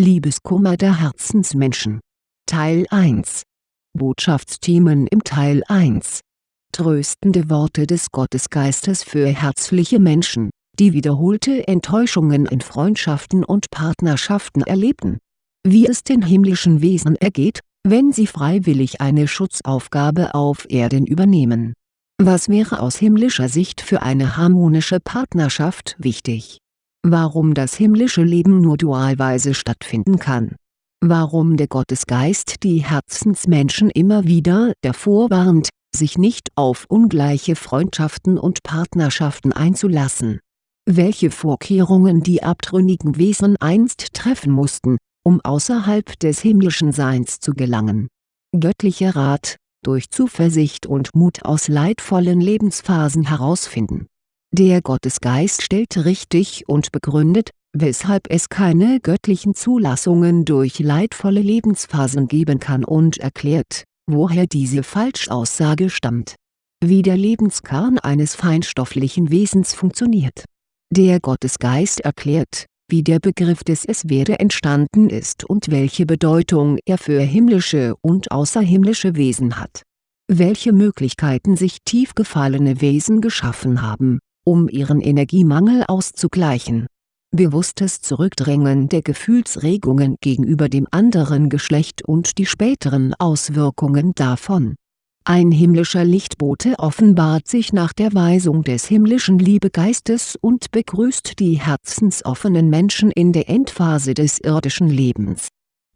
Liebeskummer der Herzensmenschen Teil 1 Botschaftsthemen im Teil 1 Tröstende Worte des Gottesgeistes für herzliche Menschen, die wiederholte Enttäuschungen in Freundschaften und Partnerschaften erlebten. Wie es den himmlischen Wesen ergeht, wenn sie freiwillig eine Schutzaufgabe auf Erden übernehmen. Was wäre aus himmlischer Sicht für eine harmonische Partnerschaft wichtig? Warum das himmlische Leben nur dualweise stattfinden kann Warum der Gottesgeist die Herzensmenschen immer wieder davor warnt, sich nicht auf ungleiche Freundschaften und Partnerschaften einzulassen. Welche Vorkehrungen die abtrünnigen Wesen einst treffen mussten, um außerhalb des himmlischen Seins zu gelangen. Göttlicher Rat, durch Zuversicht und Mut aus leidvollen Lebensphasen herausfinden. Der Gottesgeist stellt richtig und begründet, weshalb es keine göttlichen Zulassungen durch leidvolle Lebensphasen geben kann und erklärt, woher diese Falschaussage stammt. Wie der Lebenskern eines feinstofflichen Wesens funktioniert. Der Gottesgeist erklärt, wie der Begriff des Es-Werde entstanden ist und welche Bedeutung er für himmlische und außerhimmlische Wesen hat. Welche Möglichkeiten sich tief gefallene Wesen geschaffen haben, um ihren Energiemangel auszugleichen bewusstes Zurückdrängen der Gefühlsregungen gegenüber dem anderen Geschlecht und die späteren Auswirkungen davon. Ein himmlischer Lichtbote offenbart sich nach der Weisung des himmlischen Liebegeistes und begrüßt die herzensoffenen Menschen in der Endphase des irdischen Lebens.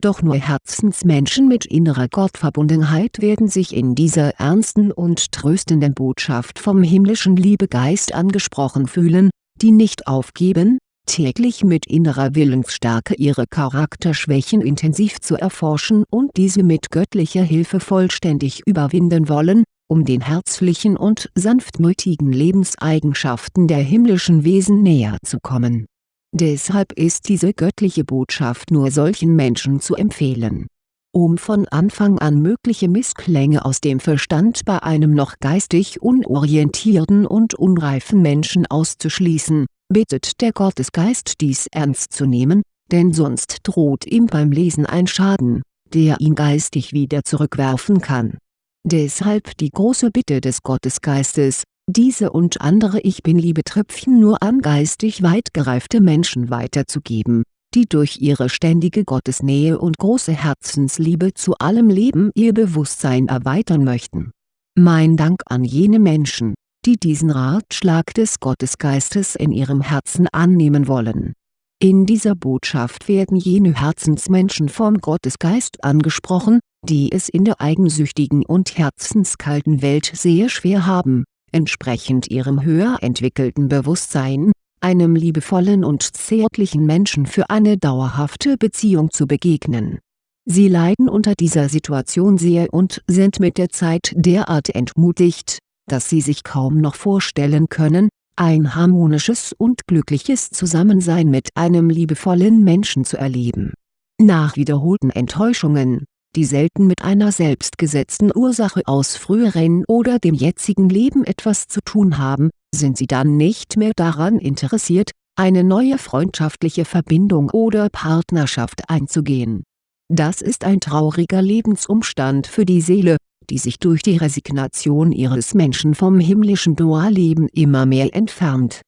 Doch nur Herzensmenschen mit innerer Gottverbundenheit werden sich in dieser ernsten und tröstenden Botschaft vom himmlischen Liebegeist angesprochen fühlen, die nicht aufgeben, täglich mit innerer Willensstärke ihre Charakterschwächen intensiv zu erforschen und diese mit göttlicher Hilfe vollständig überwinden wollen, um den herzlichen und sanftmütigen Lebenseigenschaften der himmlischen Wesen näher zu kommen. Deshalb ist diese göttliche Botschaft nur solchen Menschen zu empfehlen. Um von Anfang an mögliche Missklänge aus dem Verstand bei einem noch geistig unorientierten und unreifen Menschen auszuschließen bittet der Gottesgeist dies ernst zu nehmen, denn sonst droht ihm beim Lesen ein Schaden, der ihn geistig wieder zurückwerfen kann. Deshalb die große Bitte des Gottesgeistes, diese und andere Ich Bin-Liebe-Tröpfchen nur an geistig weit gereifte Menschen weiterzugeben, die durch ihre ständige Gottesnähe und große Herzensliebe zu allem Leben ihr Bewusstsein erweitern möchten. Mein Dank an jene Menschen, die diesen Ratschlag des Gottesgeistes in ihrem Herzen annehmen wollen. In dieser Botschaft werden jene Herzensmenschen vom Gottesgeist angesprochen, die es in der eigensüchtigen und herzenskalten Welt sehr schwer haben, entsprechend ihrem höher entwickelten Bewusstsein, einem liebevollen und zärtlichen Menschen für eine dauerhafte Beziehung zu begegnen. Sie leiden unter dieser Situation sehr und sind mit der Zeit derart entmutigt, dass sie sich kaum noch vorstellen können, ein harmonisches und glückliches Zusammensein mit einem liebevollen Menschen zu erleben. Nach wiederholten Enttäuschungen, die selten mit einer selbstgesetzten Ursache aus früheren oder dem jetzigen Leben etwas zu tun haben, sind sie dann nicht mehr daran interessiert, eine neue freundschaftliche Verbindung oder Partnerschaft einzugehen. Das ist ein trauriger Lebensumstand für die Seele, die sich durch die Resignation ihres Menschen vom himmlischen Dualleben immer mehr entfernt.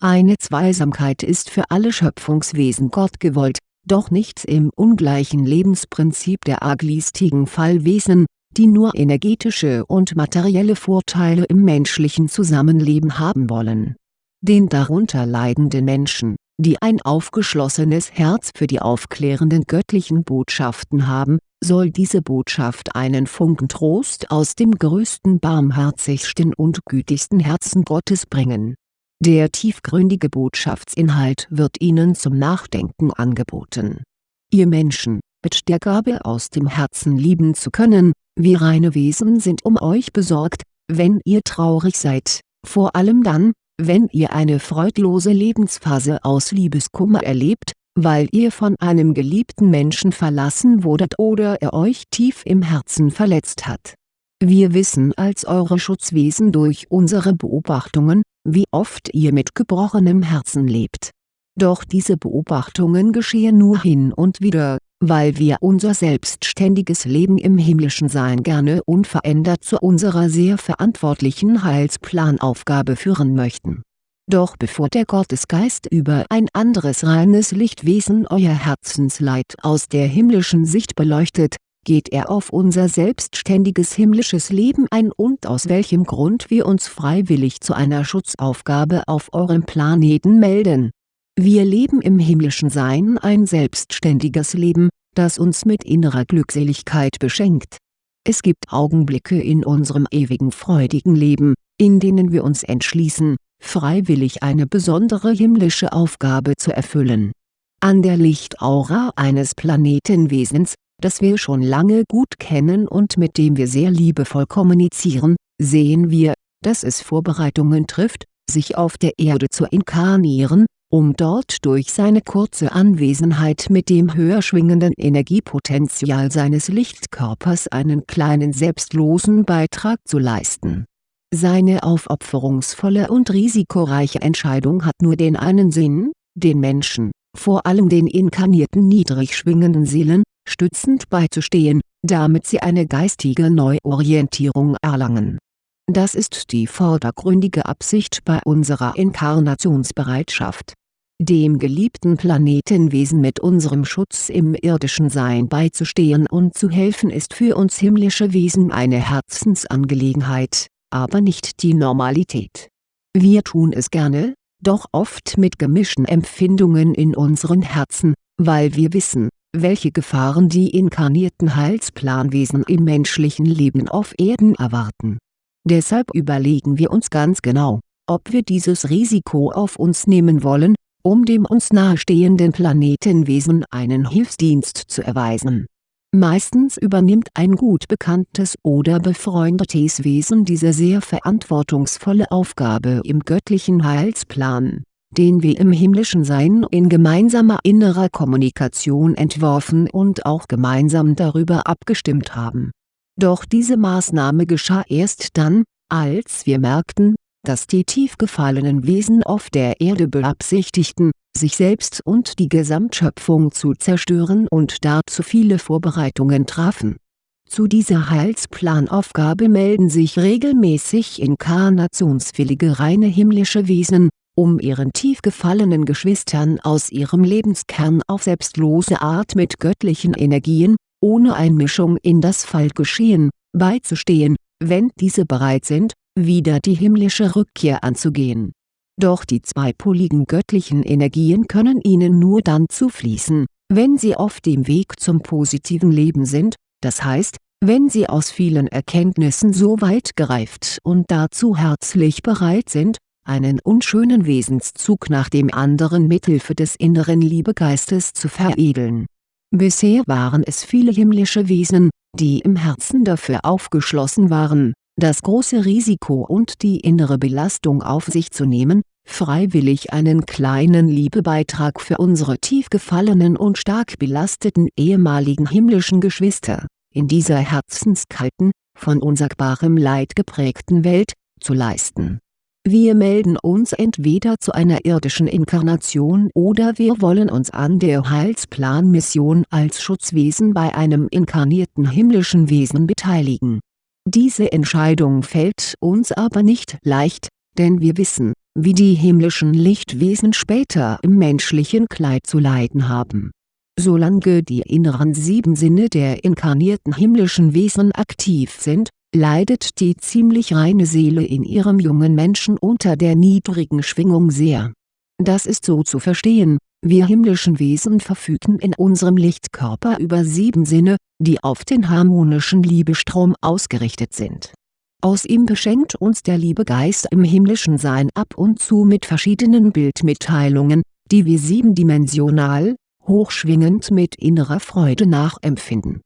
Eine Zweisamkeit ist für alle Schöpfungswesen Gott gewollt, doch nichts im ungleichen Lebensprinzip der arglistigen Fallwesen, die nur energetische und materielle Vorteile im menschlichen Zusammenleben haben wollen. Den darunter leidenden Menschen, die ein aufgeschlossenes Herz für die aufklärenden göttlichen Botschaften haben, soll diese Botschaft einen Funken Trost aus dem größten barmherzigsten und gütigsten Herzen Gottes bringen. Der tiefgründige Botschaftsinhalt wird Ihnen zum Nachdenken angeboten. Ihr Menschen, mit der Gabe aus dem Herzen lieben zu können, wie reine Wesen sind um euch besorgt, wenn ihr traurig seid, vor allem dann, wenn ihr eine freudlose Lebensphase aus Liebeskummer erlebt, weil ihr von einem geliebten Menschen verlassen wurdet oder er euch tief im Herzen verletzt hat. Wir wissen als eure Schutzwesen durch unsere Beobachtungen, wie oft ihr mit gebrochenem Herzen lebt. Doch diese Beobachtungen geschehen nur hin und wieder, weil wir unser selbstständiges Leben im himmlischen Sein gerne unverändert zu unserer sehr verantwortlichen Heilsplanaufgabe führen möchten. Doch bevor der Gottesgeist über ein anderes reines Lichtwesen euer Herzensleid aus der himmlischen Sicht beleuchtet, geht er auf unser selbstständiges himmlisches Leben ein und aus welchem Grund wir uns freiwillig zu einer Schutzaufgabe auf eurem Planeten melden. Wir leben im himmlischen Sein ein selbstständiges Leben, das uns mit innerer Glückseligkeit beschenkt. Es gibt Augenblicke in unserem ewigen freudigen Leben, in denen wir uns entschließen, freiwillig eine besondere himmlische Aufgabe zu erfüllen. An der Lichtaura eines Planetenwesens das wir schon lange gut kennen und mit dem wir sehr liebevoll kommunizieren, sehen wir, dass es Vorbereitungen trifft, sich auf der Erde zu inkarnieren, um dort durch seine kurze Anwesenheit mit dem höher schwingenden Energiepotenzial seines Lichtkörpers einen kleinen selbstlosen Beitrag zu leisten. Seine aufopferungsvolle und risikoreiche Entscheidung hat nur den einen Sinn, den Menschen, vor allem den inkarnierten niedrig schwingenden Seelen, stützend beizustehen, damit sie eine geistige Neuorientierung erlangen. Das ist die vordergründige Absicht bei unserer Inkarnationsbereitschaft. Dem geliebten Planetenwesen mit unserem Schutz im irdischen Sein beizustehen und zu helfen ist für uns himmlische Wesen eine Herzensangelegenheit, aber nicht die Normalität. Wir tun es gerne, doch oft mit gemischten Empfindungen in unseren Herzen, weil wir wissen, welche Gefahren die inkarnierten Heilsplanwesen im menschlichen Leben auf Erden erwarten. Deshalb überlegen wir uns ganz genau, ob wir dieses Risiko auf uns nehmen wollen, um dem uns nahestehenden Planetenwesen einen Hilfsdienst zu erweisen. Meistens übernimmt ein gut bekanntes oder befreundetes Wesen diese sehr verantwortungsvolle Aufgabe im göttlichen Heilsplan den wir im himmlischen Sein in gemeinsamer innerer Kommunikation entworfen und auch gemeinsam darüber abgestimmt haben. Doch diese Maßnahme geschah erst dann, als wir merkten, dass die tief gefallenen Wesen auf der Erde beabsichtigten, sich selbst und die Gesamtschöpfung zu zerstören und dazu viele Vorbereitungen trafen. Zu dieser Heilsplanaufgabe melden sich regelmäßig inkarnationswillige reine himmlische Wesen, um ihren tief gefallenen Geschwistern aus ihrem Lebenskern auf selbstlose Art mit göttlichen Energien, ohne Einmischung in das Fallgeschehen, beizustehen, wenn diese bereit sind, wieder die himmlische Rückkehr anzugehen. Doch die zweipoligen göttlichen Energien können ihnen nur dann zufließen, wenn sie auf dem Weg zum positiven Leben sind, das heißt, wenn sie aus vielen Erkenntnissen so weit gereift und dazu herzlich bereit sind, einen unschönen Wesenszug nach dem anderen mithilfe des inneren Liebegeistes zu veredeln. Bisher waren es viele himmlische Wesen, die im Herzen dafür aufgeschlossen waren, das große Risiko und die innere Belastung auf sich zu nehmen, freiwillig einen kleinen Liebebeitrag für unsere tief gefallenen und stark belasteten ehemaligen himmlischen Geschwister, in dieser herzenskalten, von unsagbarem Leid geprägten Welt, zu leisten wir melden uns entweder zu einer irdischen Inkarnation oder wir wollen uns an der Heilsplanmission als Schutzwesen bei einem inkarnierten himmlischen Wesen beteiligen. Diese Entscheidung fällt uns aber nicht leicht, denn wir wissen, wie die himmlischen Lichtwesen später im menschlichen Kleid zu leiden haben. Solange die inneren sieben Sinne der inkarnierten himmlischen Wesen aktiv sind, leidet die ziemlich reine Seele in ihrem jungen Menschen unter der niedrigen Schwingung sehr. Das ist so zu verstehen, wir himmlischen Wesen verfügen in unserem Lichtkörper über sieben Sinne, die auf den harmonischen Liebestrom ausgerichtet sind. Aus ihm beschenkt uns der Liebegeist im himmlischen Sein ab und zu mit verschiedenen Bildmitteilungen, die wir siebendimensional, hochschwingend mit innerer Freude nachempfinden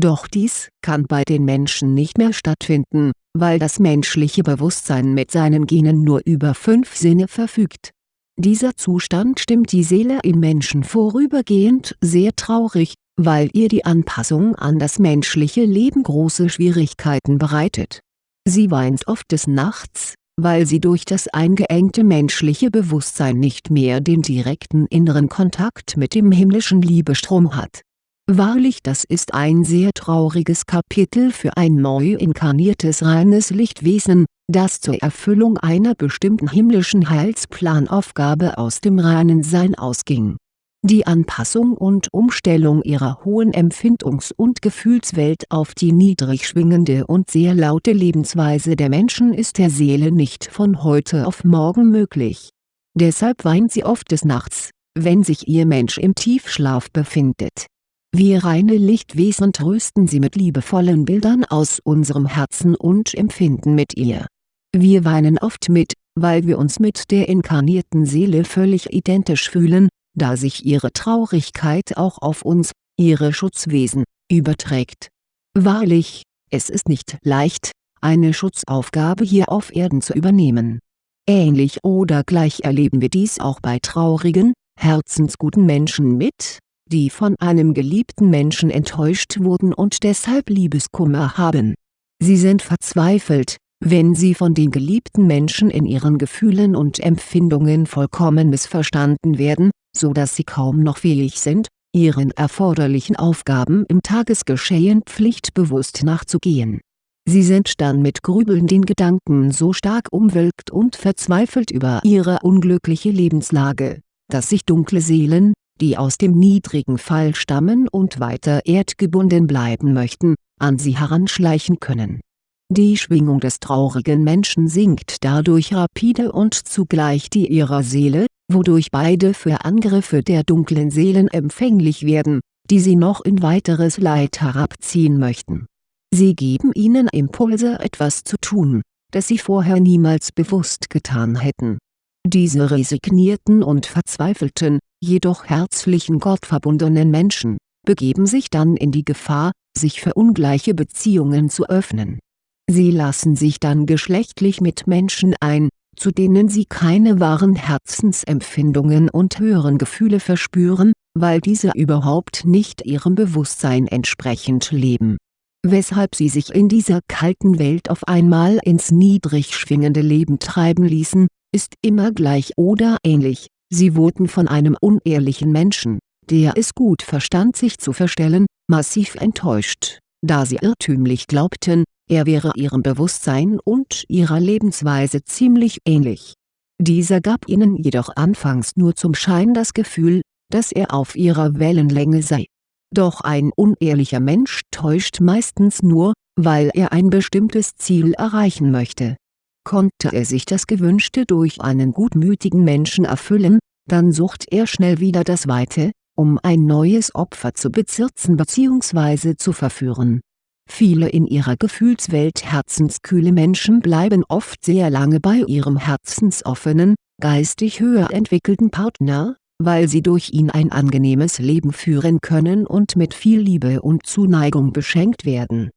doch dies kann bei den Menschen nicht mehr stattfinden, weil das menschliche Bewusstsein mit seinen Genen nur über fünf Sinne verfügt. Dieser Zustand stimmt die Seele im Menschen vorübergehend sehr traurig, weil ihr die Anpassung an das menschliche Leben große Schwierigkeiten bereitet. Sie weint oft des Nachts, weil sie durch das eingeengte menschliche Bewusstsein nicht mehr den direkten inneren Kontakt mit dem himmlischen Liebestrom hat. Wahrlich das ist ein sehr trauriges Kapitel für ein neu inkarniertes reines Lichtwesen, das zur Erfüllung einer bestimmten himmlischen Heilsplanaufgabe aus dem reinen Sein ausging die Anpassung und Umstellung ihrer hohen Empfindungs- und Gefühlswelt auf die niedrig schwingende und sehr laute Lebensweise der Menschen ist der Seele nicht von heute auf morgen möglich. Deshalb weint sie oft des Nachts, wenn sich ihr Mensch im Tiefschlaf befindet. Wir reine Lichtwesen trösten sie mit liebevollen Bildern aus unserem Herzen und empfinden mit ihr. Wir weinen oft mit, weil wir uns mit der inkarnierten Seele völlig identisch fühlen, da sich ihre Traurigkeit auch auf uns, ihre Schutzwesen, überträgt. Wahrlich, es ist nicht leicht, eine Schutzaufgabe hier auf Erden zu übernehmen. Ähnlich oder gleich erleben wir dies auch bei traurigen, herzensguten Menschen mit, die von einem geliebten Menschen enttäuscht wurden und deshalb Liebeskummer haben. Sie sind verzweifelt, wenn sie von den geliebten Menschen in ihren Gefühlen und Empfindungen vollkommen missverstanden werden, so dass sie kaum noch fähig sind, ihren erforderlichen Aufgaben im Tagesgeschehen pflichtbewusst nachzugehen. Sie sind dann mit grübelnden Gedanken so stark umwölkt und verzweifelt über ihre unglückliche Lebenslage, dass sich dunkle Seelen, die aus dem niedrigen Fall stammen und weiter erdgebunden bleiben möchten, an sie heranschleichen können. Die Schwingung des traurigen Menschen sinkt dadurch rapide und zugleich die ihrer Seele, wodurch beide für Angriffe der dunklen Seelen empfänglich werden, die sie noch in weiteres Leid herabziehen möchten. Sie geben ihnen Impulse etwas zu tun, das sie vorher niemals bewusst getan hätten. Diese resignierten und verzweifelten, jedoch herzlichen gottverbundenen Menschen, begeben sich dann in die Gefahr, sich für ungleiche Beziehungen zu öffnen. Sie lassen sich dann geschlechtlich mit Menschen ein, zu denen sie keine wahren Herzensempfindungen und höheren Gefühle verspüren, weil diese überhaupt nicht ihrem Bewusstsein entsprechend leben. Weshalb sie sich in dieser kalten Welt auf einmal ins niedrig schwingende Leben treiben ließen, ist immer gleich oder ähnlich, sie wurden von einem unehrlichen Menschen, der es gut verstand sich zu verstellen, massiv enttäuscht, da sie irrtümlich glaubten, er wäre ihrem Bewusstsein und ihrer Lebensweise ziemlich ähnlich. Dieser gab ihnen jedoch anfangs nur zum Schein das Gefühl, dass er auf ihrer Wellenlänge sei. Doch ein unehrlicher Mensch täuscht meistens nur, weil er ein bestimmtes Ziel erreichen möchte. Konnte er sich das Gewünschte durch einen gutmütigen Menschen erfüllen, dann sucht er schnell wieder das Weite, um ein neues Opfer zu bezirzen bzw. zu verführen Viele in ihrer Gefühlswelt herzenskühle Menschen bleiben oft sehr lange bei ihrem herzensoffenen, geistig höher entwickelten Partner, weil sie durch ihn ein angenehmes Leben führen können und mit viel Liebe und Zuneigung beschenkt werden.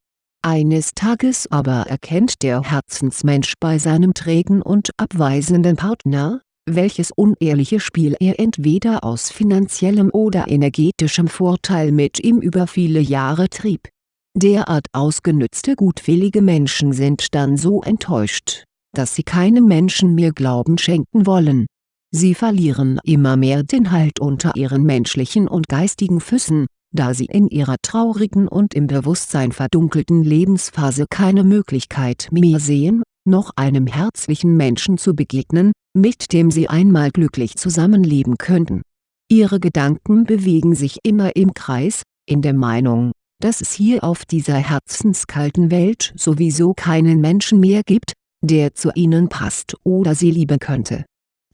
Eines Tages aber erkennt der Herzensmensch bei seinem trägen und abweisenden Partner, welches unehrliche Spiel er entweder aus finanziellem oder energetischem Vorteil mit ihm über viele Jahre trieb Derart ausgenützte gutwillige Menschen sind dann so enttäuscht, dass sie keinem Menschen mehr Glauben schenken wollen. Sie verlieren immer mehr den Halt unter ihren menschlichen und geistigen Füßen, da sie in ihrer traurigen und im Bewusstsein verdunkelten Lebensphase keine Möglichkeit mehr sehen, noch einem herzlichen Menschen zu begegnen, mit dem sie einmal glücklich zusammenleben könnten. Ihre Gedanken bewegen sich immer im Kreis, in der Meinung, dass es hier auf dieser herzenskalten Welt sowieso keinen Menschen mehr gibt, der zu ihnen passt oder sie lieben könnte.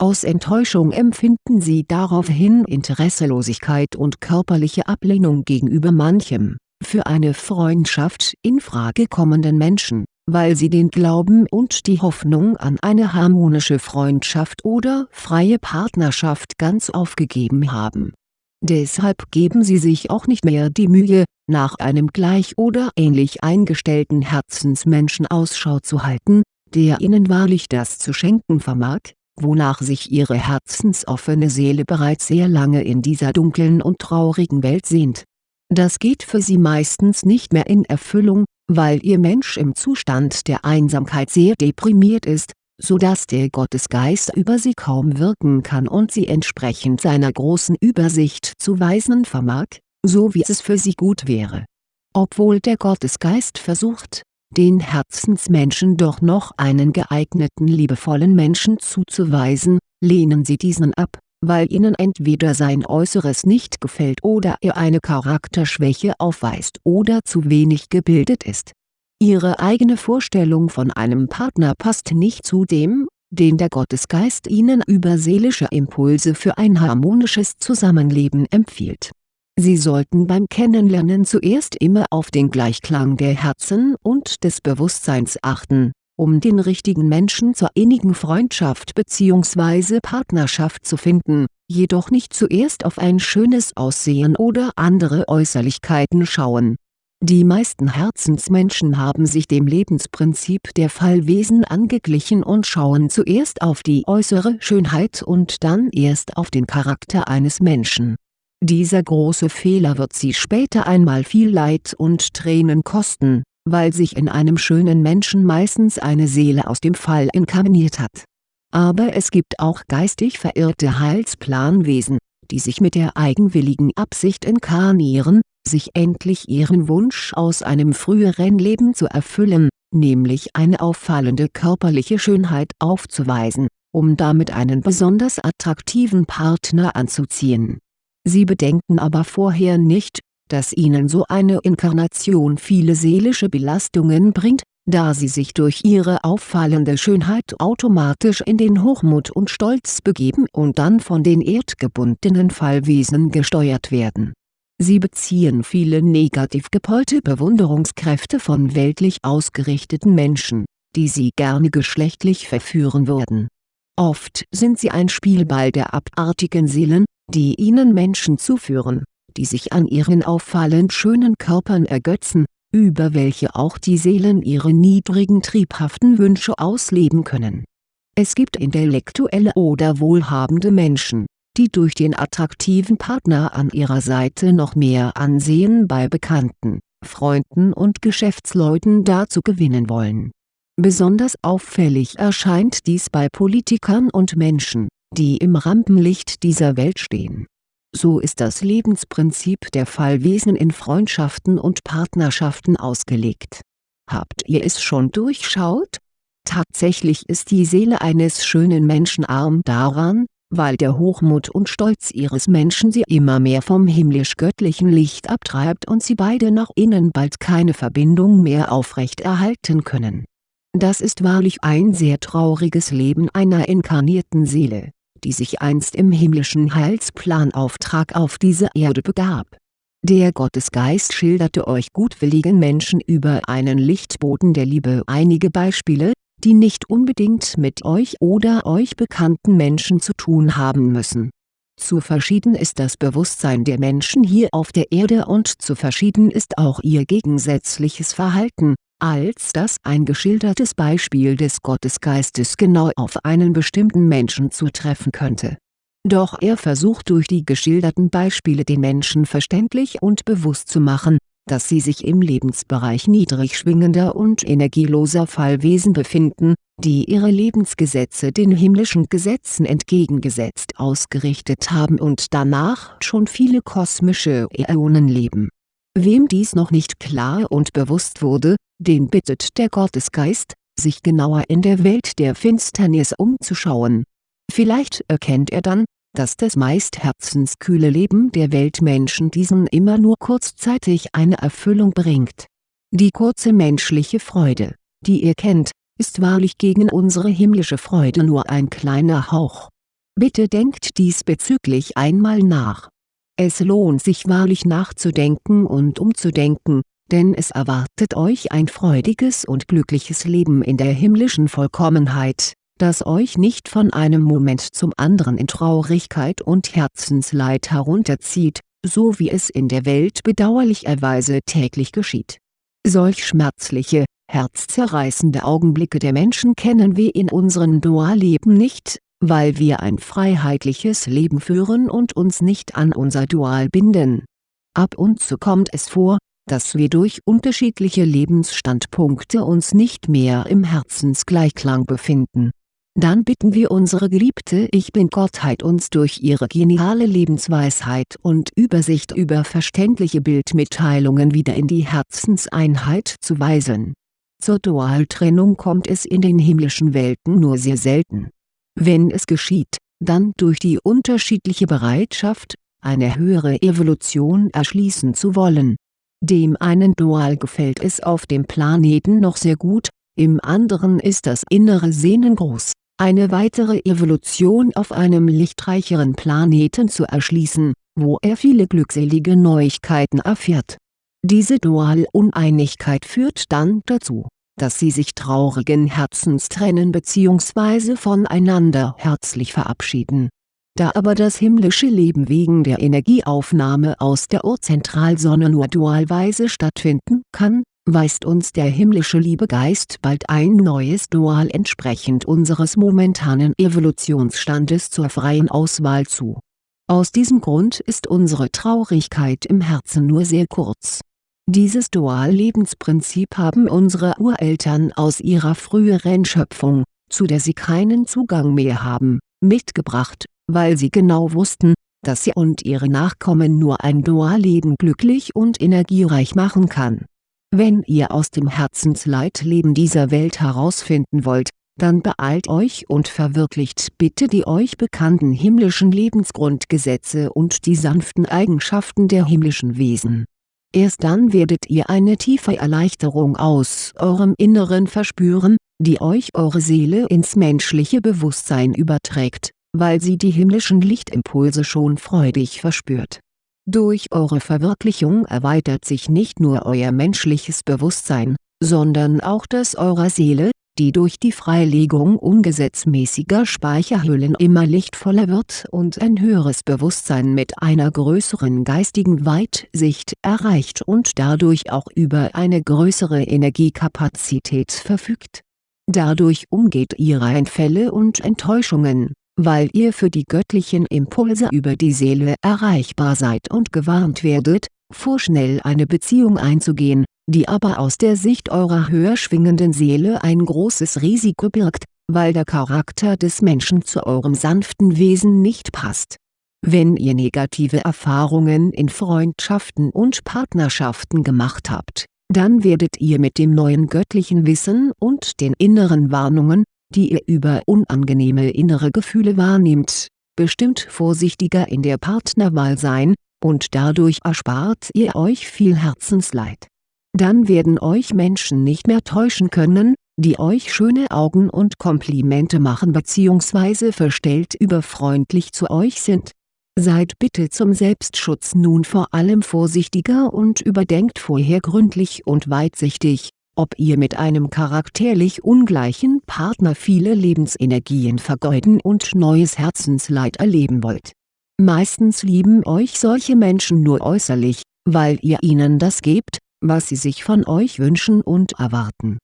Aus Enttäuschung empfinden sie daraufhin Interesselosigkeit und körperliche Ablehnung gegenüber manchem, für eine Freundschaft in Frage kommenden Menschen, weil sie den Glauben und die Hoffnung an eine harmonische Freundschaft oder freie Partnerschaft ganz aufgegeben haben. Deshalb geben sie sich auch nicht mehr die Mühe, nach einem gleich oder ähnlich eingestellten Herzensmenschen Ausschau zu halten, der ihnen wahrlich das zu schenken vermag, wonach sich ihre herzensoffene Seele bereits sehr lange in dieser dunklen und traurigen Welt sehnt. Das geht für sie meistens nicht mehr in Erfüllung, weil ihr Mensch im Zustand der Einsamkeit sehr deprimiert ist, so dass der Gottesgeist über sie kaum wirken kann und sie entsprechend seiner großen Übersicht zu weisen vermag, so wie es für sie gut wäre. Obwohl der Gottesgeist versucht, den Herzensmenschen doch noch einen geeigneten liebevollen Menschen zuzuweisen, lehnen sie diesen ab, weil ihnen entweder sein Äußeres nicht gefällt oder er eine Charakterschwäche aufweist oder zu wenig gebildet ist Ihre eigene Vorstellung von einem Partner passt nicht zu dem, den der Gottesgeist Ihnen über seelische Impulse für ein harmonisches Zusammenleben empfiehlt. Sie sollten beim Kennenlernen zuerst immer auf den Gleichklang der Herzen und des Bewusstseins achten, um den richtigen Menschen zur innigen Freundschaft bzw. Partnerschaft zu finden, jedoch nicht zuerst auf ein schönes Aussehen oder andere Äußerlichkeiten schauen die meisten Herzensmenschen haben sich dem Lebensprinzip der Fallwesen angeglichen und schauen zuerst auf die äußere Schönheit und dann erst auf den Charakter eines Menschen. Dieser große Fehler wird sie später einmal viel Leid und Tränen kosten, weil sich in einem schönen Menschen meistens eine Seele aus dem Fall inkarniert hat. Aber es gibt auch geistig verirrte Heilsplanwesen, die sich mit der eigenwilligen Absicht inkarnieren, sich endlich ihren Wunsch aus einem früheren Leben zu erfüllen, nämlich eine auffallende körperliche Schönheit aufzuweisen, um damit einen besonders attraktiven Partner anzuziehen. Sie bedenken aber vorher nicht, dass ihnen so eine Inkarnation viele seelische Belastungen bringt, da sie sich durch ihre auffallende Schönheit automatisch in den Hochmut und Stolz begeben und dann von den erdgebundenen Fallwesen gesteuert werden Sie beziehen viele negativ gepolte Bewunderungskräfte von weltlich ausgerichteten Menschen, die sie gerne geschlechtlich verführen würden. Oft sind sie ein Spielball der abartigen Seelen, die ihnen Menschen zuführen, die sich an ihren auffallend schönen Körpern ergötzen, über welche auch die Seelen ihre niedrigen triebhaften Wünsche ausleben können. Es gibt intellektuelle oder wohlhabende Menschen, die durch den attraktiven Partner an ihrer Seite noch mehr Ansehen bei Bekannten, Freunden und Geschäftsleuten dazu gewinnen wollen. Besonders auffällig erscheint dies bei Politikern und Menschen, die im Rampenlicht dieser Welt stehen. So ist das Lebensprinzip der Fallwesen in Freundschaften und Partnerschaften ausgelegt. Habt ihr es schon durchschaut? Tatsächlich ist die Seele eines schönen Menschen arm daran, weil der Hochmut und Stolz ihres Menschen sie immer mehr vom himmlisch-göttlichen Licht abtreibt und sie beide nach innen bald keine Verbindung mehr aufrecht erhalten können. Das ist wahrlich ein sehr trauriges Leben einer inkarnierten Seele, die sich einst im himmlischen Heilsplanauftrag auf diese Erde begab. Der Gottesgeist schilderte euch gutwilligen Menschen über einen Lichtboten der Liebe einige Beispiele, die nicht unbedingt mit euch oder euch bekannten Menschen zu tun haben müssen. Zu verschieden ist das Bewusstsein der Menschen hier auf der Erde und zu verschieden ist auch ihr gegensätzliches Verhalten, als dass ein geschildertes Beispiel des Gottesgeistes genau auf einen bestimmten Menschen zutreffen könnte. Doch er versucht durch die geschilderten Beispiele den Menschen verständlich und bewusst zu machen, dass sie sich im Lebensbereich niedrig schwingender und energieloser Fallwesen befinden, die ihre Lebensgesetze den himmlischen Gesetzen entgegengesetzt ausgerichtet haben und danach schon viele kosmische Äonen leben. Wem dies noch nicht klar und bewusst wurde, den bittet der Gottesgeist, sich genauer in der Welt der Finsternis umzuschauen. Vielleicht erkennt er dann, dass das meist herzenskühle Leben der Weltmenschen diesen immer nur kurzzeitig eine Erfüllung bringt. Die kurze menschliche Freude, die ihr kennt, ist wahrlich gegen unsere himmlische Freude nur ein kleiner Hauch. Bitte denkt diesbezüglich einmal nach. Es lohnt sich wahrlich nachzudenken und umzudenken, denn es erwartet euch ein freudiges und glückliches Leben in der himmlischen Vollkommenheit das euch nicht von einem Moment zum anderen in Traurigkeit und Herzensleid herunterzieht, so wie es in der Welt bedauerlicherweise täglich geschieht. Solch schmerzliche, herzzerreißende Augenblicke der Menschen kennen wir in unserem Dualleben nicht, weil wir ein freiheitliches Leben führen und uns nicht an unser Dual binden. Ab und zu kommt es vor, dass wir durch unterschiedliche Lebensstandpunkte uns nicht mehr im Herzensgleichklang befinden dann bitten wir unsere geliebte Ich Bin-Gottheit uns durch ihre geniale Lebensweisheit und Übersicht über verständliche Bildmitteilungen wieder in die Herzenseinheit zu weisen. Zur Dualtrennung kommt es in den himmlischen Welten nur sehr selten. Wenn es geschieht, dann durch die unterschiedliche Bereitschaft, eine höhere Evolution erschließen zu wollen. Dem einen Dual gefällt es auf dem Planeten noch sehr gut, im anderen ist das innere Sehnen groß, eine weitere Evolution auf einem lichtreicheren Planeten zu erschließen, wo er viele glückselige Neuigkeiten erfährt. Diese Dual-Uneinigkeit führt dann dazu, dass sie sich traurigen Herzens trennen bzw. voneinander herzlich verabschieden. Da aber das himmlische Leben wegen der Energieaufnahme aus der Urzentralsonne nur dualweise stattfinden kann, weist uns der himmlische Liebegeist bald ein neues Dual entsprechend unseres momentanen Evolutionsstandes zur freien Auswahl zu. Aus diesem Grund ist unsere Traurigkeit im Herzen nur sehr kurz. Dieses Dual-Lebensprinzip haben unsere Ureltern aus ihrer früheren Schöpfung, zu der sie keinen Zugang mehr haben, mitgebracht, weil sie genau wussten, dass sie und ihre Nachkommen nur ein Dualleben glücklich und energiereich machen kann wenn ihr aus dem Herzensleitleben dieser Welt herausfinden wollt, dann beeilt euch und verwirklicht bitte die euch bekannten himmlischen Lebensgrundgesetze und die sanften Eigenschaften der himmlischen Wesen. Erst dann werdet ihr eine tiefe Erleichterung aus eurem Inneren verspüren, die euch eure Seele ins menschliche Bewusstsein überträgt, weil sie die himmlischen Lichtimpulse schon freudig verspürt durch eure Verwirklichung erweitert sich nicht nur euer menschliches Bewusstsein, sondern auch das eurer Seele, die durch die Freilegung ungesetzmäßiger Speicherhüllen immer lichtvoller wird und ein höheres Bewusstsein mit einer größeren geistigen Weitsicht erreicht und dadurch auch über eine größere Energiekapazität verfügt. Dadurch umgeht ihr Einfälle und Enttäuschungen weil ihr für die göttlichen Impulse über die Seele erreichbar seid und gewarnt werdet, vorschnell eine Beziehung einzugehen, die aber aus der Sicht eurer höher schwingenden Seele ein großes Risiko birgt, weil der Charakter des Menschen zu eurem sanften Wesen nicht passt. Wenn ihr negative Erfahrungen in Freundschaften und Partnerschaften gemacht habt, dann werdet ihr mit dem neuen göttlichen Wissen und den inneren Warnungen, die ihr über unangenehme innere Gefühle wahrnehmt, bestimmt vorsichtiger in der Partnerwahl sein, und dadurch erspart ihr euch viel Herzensleid. Dann werden euch Menschen nicht mehr täuschen können, die euch schöne Augen und Komplimente machen bzw. verstellt überfreundlich zu euch sind. Seid bitte zum Selbstschutz nun vor allem vorsichtiger und überdenkt vorher gründlich und weitsichtig, ob ihr mit einem charakterlich ungleichen Partner viele Lebensenergien vergeuden und neues Herzensleid erleben wollt. Meistens lieben euch solche Menschen nur äußerlich, weil ihr ihnen das gebt, was sie sich von euch wünschen und erwarten.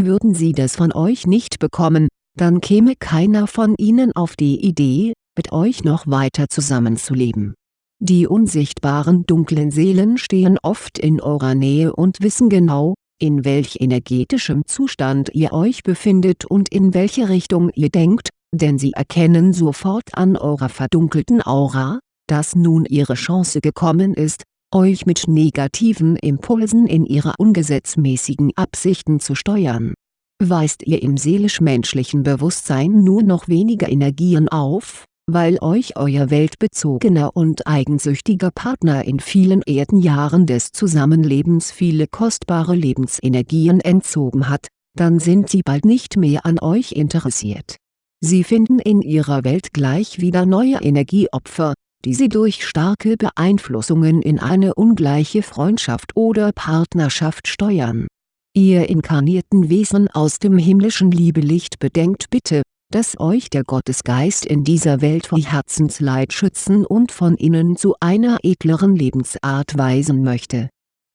Würden sie das von euch nicht bekommen, dann käme keiner von ihnen auf die Idee, mit euch noch weiter zusammenzuleben. Die unsichtbaren dunklen Seelen stehen oft in eurer Nähe und wissen genau, in welch energetischem Zustand ihr euch befindet und in welche Richtung ihr denkt, denn sie erkennen sofort an eurer verdunkelten Aura, dass nun ihre Chance gekommen ist, euch mit negativen Impulsen in ihre ungesetzmäßigen Absichten zu steuern. Weist ihr im seelisch-menschlichen Bewusstsein nur noch weniger Energien auf, weil euch euer weltbezogener und eigensüchtiger Partner in vielen Erdenjahren des Zusammenlebens viele kostbare Lebensenergien entzogen hat, dann sind sie bald nicht mehr an euch interessiert. Sie finden in ihrer Welt gleich wieder neue Energieopfer, die sie durch starke Beeinflussungen in eine ungleiche Freundschaft oder Partnerschaft steuern. Ihr inkarnierten Wesen aus dem himmlischen Liebelicht bedenkt bitte, dass euch der Gottesgeist in dieser Welt vor Herzensleid schützen und von innen zu einer edleren Lebensart weisen möchte.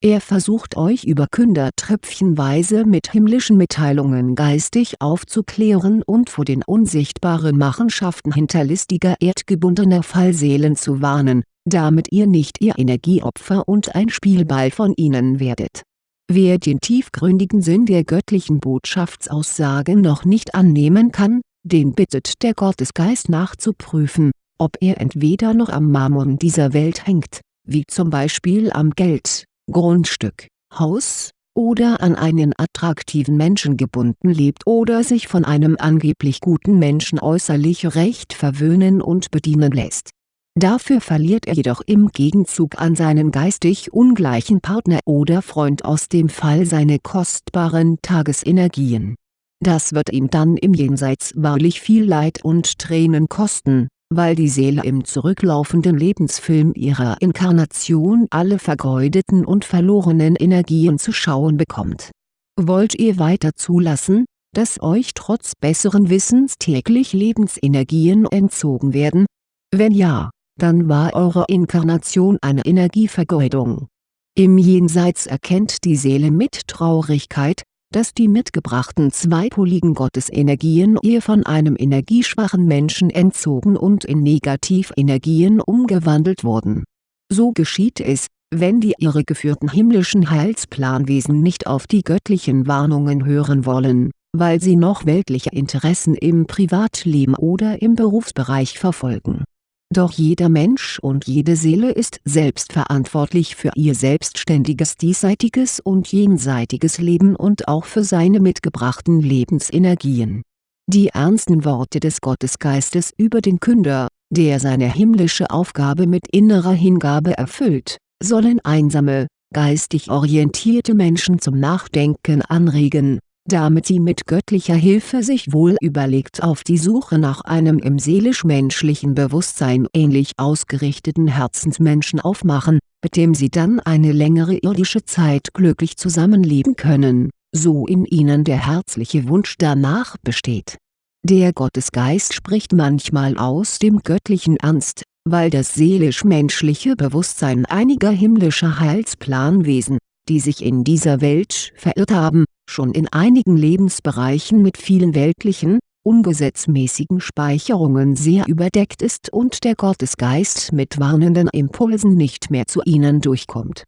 Er versucht euch über Künder tröpfchenweise mit himmlischen Mitteilungen geistig aufzuklären und vor den unsichtbaren Machenschaften hinterlistiger erdgebundener Fallseelen zu warnen, damit ihr nicht ihr Energieopfer und ein Spielball von ihnen werdet. Wer den tiefgründigen Sinn der göttlichen Botschaftsaussage noch nicht annehmen kann, den bittet der Gottesgeist nachzuprüfen, ob er entweder noch am Mammon dieser Welt hängt, wie zum Beispiel am Geld, Grundstück, Haus, oder an einen attraktiven Menschen gebunden lebt oder sich von einem angeblich guten Menschen äußerlich recht verwöhnen und bedienen lässt. Dafür verliert er jedoch im Gegenzug an seinen geistig ungleichen Partner oder Freund aus dem Fall seine kostbaren Tagesenergien. Das wird ihm dann im Jenseits wahrlich viel Leid und Tränen kosten weil die Seele im zurücklaufenden Lebensfilm ihrer Inkarnation alle vergeudeten und verlorenen Energien zu schauen bekommt. Wollt ihr weiter zulassen, dass euch trotz besseren Wissens täglich Lebensenergien entzogen werden? Wenn ja, dann war eure Inkarnation eine Energievergeudung. Im Jenseits erkennt die Seele mit Traurigkeit, dass die mitgebrachten zweipoligen Gottesenergien ihr von einem energieschwachen Menschen entzogen und in Negativenergien umgewandelt wurden. So geschieht es, wenn die irregeführten himmlischen Heilsplanwesen nicht auf die göttlichen Warnungen hören wollen, weil sie noch weltliche Interessen im Privatleben oder im Berufsbereich verfolgen doch jeder Mensch und jede Seele ist selbstverantwortlich für ihr selbstständiges diesseitiges und jenseitiges Leben und auch für seine mitgebrachten Lebensenergien. Die ernsten Worte des Gottesgeistes über den Künder, der seine himmlische Aufgabe mit innerer Hingabe erfüllt, sollen einsame, geistig orientierte Menschen zum Nachdenken anregen damit sie mit göttlicher Hilfe sich wohl überlegt auf die Suche nach einem im seelisch-menschlichen Bewusstsein ähnlich ausgerichteten Herzensmenschen aufmachen, mit dem sie dann eine längere irdische Zeit glücklich zusammenleben können, so in ihnen der herzliche Wunsch danach besteht. Der Gottesgeist spricht manchmal aus dem göttlichen Ernst, weil das seelisch-menschliche Bewusstsein einiger himmlischer Heilsplanwesen, die sich in dieser Welt verirrt haben, schon in einigen Lebensbereichen mit vielen weltlichen, ungesetzmäßigen Speicherungen sehr überdeckt ist und der Gottesgeist mit warnenden Impulsen nicht mehr zu ihnen durchkommt.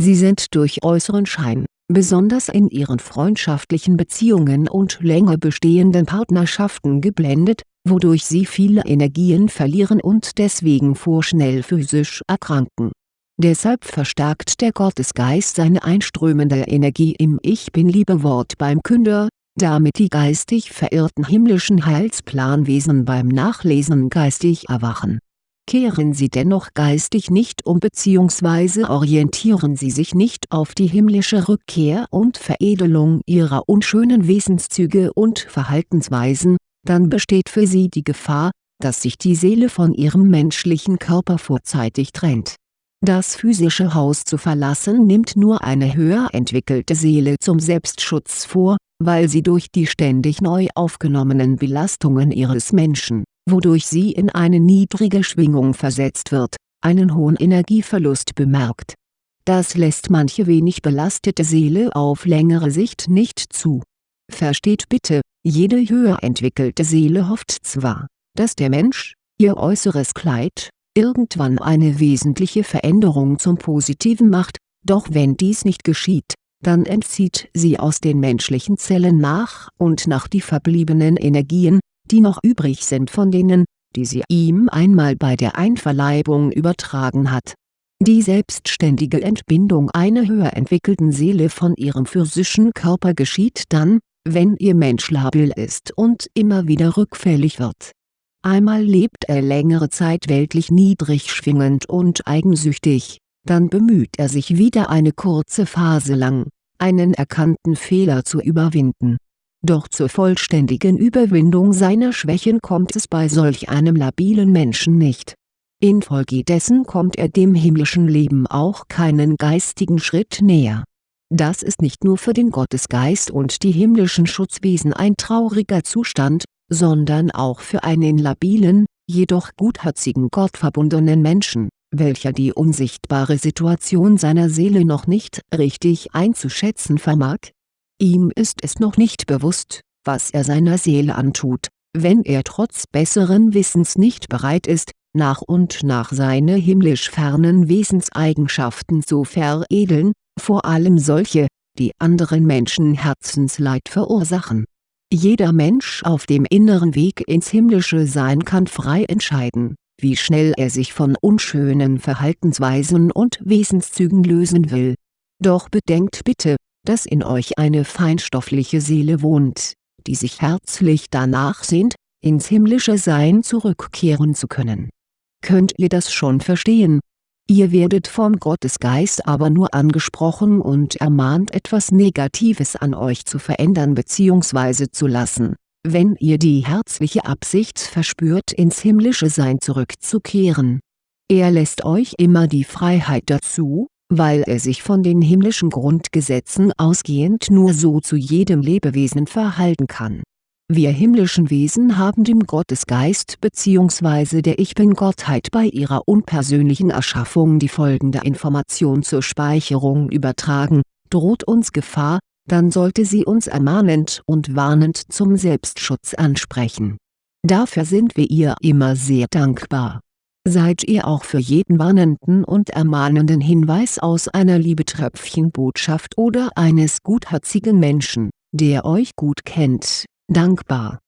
Sie sind durch äußeren Schein, besonders in ihren freundschaftlichen Beziehungen und länger bestehenden Partnerschaften geblendet, wodurch sie viele Energien verlieren und deswegen vorschnell physisch erkranken Deshalb verstärkt der Gottesgeist seine einströmende Energie im Ich Bin-Liebe-Wort beim Künder, damit die geistig verirrten himmlischen Heilsplanwesen beim Nachlesen geistig erwachen. Kehren sie dennoch geistig nicht um bzw. orientieren sie sich nicht auf die himmlische Rückkehr und Veredelung ihrer unschönen Wesenszüge und Verhaltensweisen, dann besteht für sie die Gefahr, dass sich die Seele von ihrem menschlichen Körper vorzeitig trennt das physische Haus zu verlassen nimmt nur eine höher entwickelte Seele zum Selbstschutz vor, weil sie durch die ständig neu aufgenommenen Belastungen ihres Menschen, wodurch sie in eine niedrige Schwingung versetzt wird, einen hohen Energieverlust bemerkt. Das lässt manche wenig belastete Seele auf längere Sicht nicht zu. Versteht bitte, jede höher entwickelte Seele hofft zwar, dass der Mensch, ihr äußeres Kleid, irgendwann eine wesentliche Veränderung zum Positiven macht, doch wenn dies nicht geschieht, dann entzieht sie aus den menschlichen Zellen nach und nach die verbliebenen Energien, die noch übrig sind von denen, die sie ihm einmal bei der Einverleibung übertragen hat. Die selbstständige Entbindung einer höher entwickelten Seele von ihrem physischen Körper geschieht dann, wenn ihr Mensch labil ist und immer wieder rückfällig wird Einmal lebt er längere Zeit weltlich niedrig schwingend und eigensüchtig, dann bemüht er sich wieder eine kurze Phase lang, einen erkannten Fehler zu überwinden. Doch zur vollständigen Überwindung seiner Schwächen kommt es bei solch einem labilen Menschen nicht. Infolgedessen kommt er dem himmlischen Leben auch keinen geistigen Schritt näher. Das ist nicht nur für den Gottesgeist und die himmlischen Schutzwesen ein trauriger Zustand, sondern auch für einen labilen, jedoch gutherzigen gottverbundenen Menschen, welcher die unsichtbare Situation seiner Seele noch nicht richtig einzuschätzen vermag. Ihm ist es noch nicht bewusst, was er seiner Seele antut, wenn er trotz besseren Wissens nicht bereit ist, nach und nach seine himmlisch fernen Wesenseigenschaften zu veredeln, vor allem solche, die anderen Menschen Herzensleid verursachen Jeder Mensch auf dem inneren Weg ins himmlische Sein kann frei entscheiden, wie schnell er sich von unschönen Verhaltensweisen und Wesenszügen lösen will. Doch bedenkt bitte, dass in euch eine feinstoffliche Seele wohnt, die sich herzlich danach sehnt, ins himmlische Sein zurückkehren zu können. Könnt ihr das schon verstehen? Ihr werdet vom Gottesgeist aber nur angesprochen und ermahnt etwas Negatives an euch zu verändern bzw. zu lassen, wenn ihr die herzliche Absicht verspürt ins himmlische Sein zurückzukehren. Er lässt euch immer die Freiheit dazu, weil er sich von den himmlischen Grundgesetzen ausgehend nur so zu jedem Lebewesen verhalten kann wir himmlischen Wesen haben dem Gottesgeist bzw. der Ich-Bin-Gottheit bei ihrer unpersönlichen Erschaffung die folgende Information zur Speicherung übertragen, droht uns Gefahr, dann sollte sie uns ermahnend und warnend zum Selbstschutz ansprechen. Dafür sind wir ihr immer sehr dankbar. Seid ihr auch für jeden warnenden und ermahnenden Hinweis aus einer Liebetröpfchenbotschaft oder eines gutherzigen Menschen, der euch gut kennt dankbar.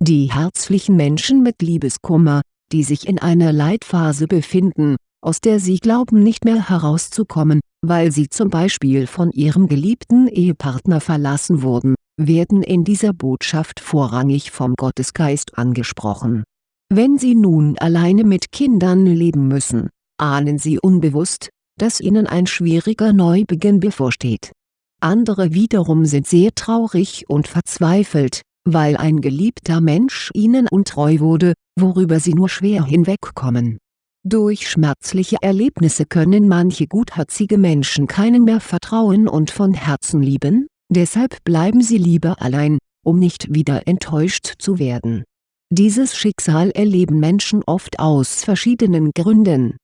Die herzlichen Menschen mit Liebeskummer, die sich in einer Leitphase befinden, aus der sie glauben nicht mehr herauszukommen, weil sie zum Beispiel von ihrem geliebten Ehepartner verlassen wurden, werden in dieser Botschaft vorrangig vom Gottesgeist angesprochen. Wenn sie nun alleine mit Kindern leben müssen, ahnen sie unbewusst, dass ihnen ein schwieriger Neubeginn bevorsteht. Andere wiederum sind sehr traurig und verzweifelt, weil ein geliebter Mensch ihnen untreu wurde, worüber sie nur schwer hinwegkommen. Durch schmerzliche Erlebnisse können manche gutherzige Menschen keinen mehr vertrauen und von Herzen lieben, deshalb bleiben sie lieber allein, um nicht wieder enttäuscht zu werden. Dieses Schicksal erleben Menschen oft aus verschiedenen Gründen.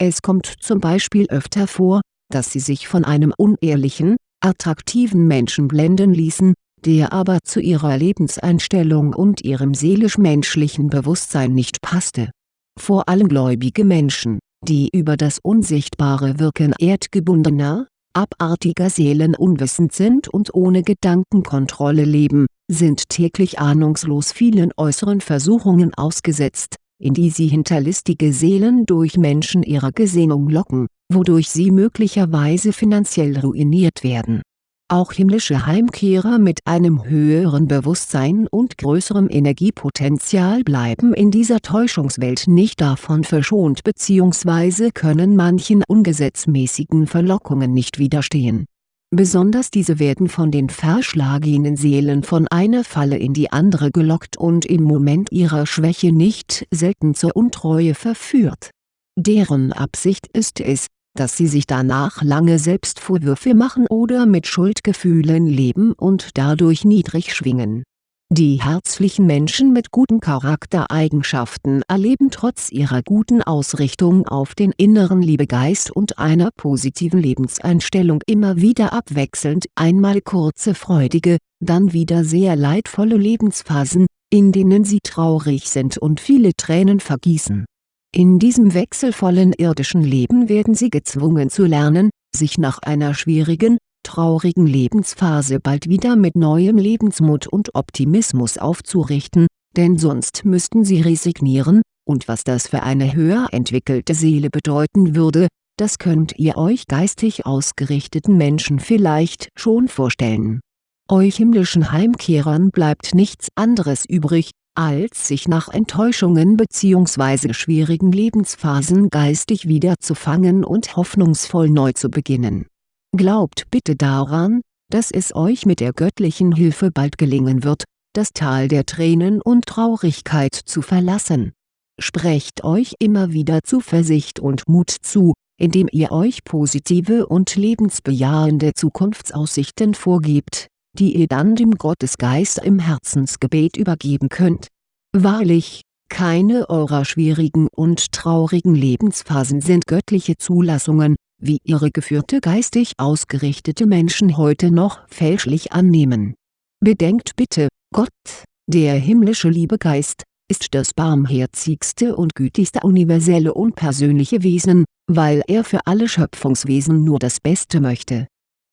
Es kommt zum Beispiel öfter vor, dass sie sich von einem unehrlichen, attraktiven Menschen blenden ließen, der aber zu ihrer Lebenseinstellung und ihrem seelisch-menschlichen Bewusstsein nicht passte. Vor allem gläubige Menschen, die über das unsichtbare Wirken erdgebundener, abartiger Seelen unwissend sind und ohne Gedankenkontrolle leben, sind täglich ahnungslos vielen äußeren Versuchungen ausgesetzt, in die sie hinterlistige Seelen durch Menschen ihrer Gesinnung locken, wodurch sie möglicherweise finanziell ruiniert werden auch himmlische Heimkehrer mit einem höheren Bewusstsein und größerem Energiepotenzial bleiben in dieser Täuschungswelt nicht davon verschont bzw. können manchen ungesetzmäßigen Verlockungen nicht widerstehen. Besonders diese werden von den verschlagenen Seelen von einer Falle in die andere gelockt und im Moment ihrer Schwäche nicht selten zur Untreue verführt. Deren Absicht ist es, dass sie sich danach lange Selbstvorwürfe machen oder mit Schuldgefühlen leben und dadurch niedrig schwingen. Die herzlichen Menschen mit guten Charaktereigenschaften erleben trotz ihrer guten Ausrichtung auf den inneren Liebegeist und einer positiven Lebenseinstellung immer wieder abwechselnd einmal kurze freudige, dann wieder sehr leidvolle Lebensphasen, in denen sie traurig sind und viele Tränen vergießen in diesem wechselvollen irdischen Leben werden sie gezwungen zu lernen, sich nach einer schwierigen, traurigen Lebensphase bald wieder mit neuem Lebensmut und Optimismus aufzurichten, denn sonst müssten sie resignieren, und was das für eine höher entwickelte Seele bedeuten würde, das könnt ihr euch geistig ausgerichteten Menschen vielleicht schon vorstellen. Euch himmlischen Heimkehrern bleibt nichts anderes übrig, als sich nach Enttäuschungen bzw. schwierigen Lebensphasen geistig wieder zu fangen und hoffnungsvoll neu zu beginnen. Glaubt bitte daran, dass es euch mit der göttlichen Hilfe bald gelingen wird, das Tal der Tränen und Traurigkeit zu verlassen. Sprecht euch immer wieder Zuversicht und Mut zu, indem ihr euch positive und lebensbejahende Zukunftsaussichten vorgebt die ihr dann dem Gottesgeist im Herzensgebet übergeben könnt. Wahrlich, keine eurer schwierigen und traurigen Lebensphasen sind göttliche Zulassungen, wie ihre geführte geistig ausgerichtete Menschen heute noch fälschlich annehmen. Bedenkt bitte, Gott, der himmlische Liebegeist, ist das barmherzigste und gütigste universelle und persönliche Wesen, weil er für alle Schöpfungswesen nur das Beste möchte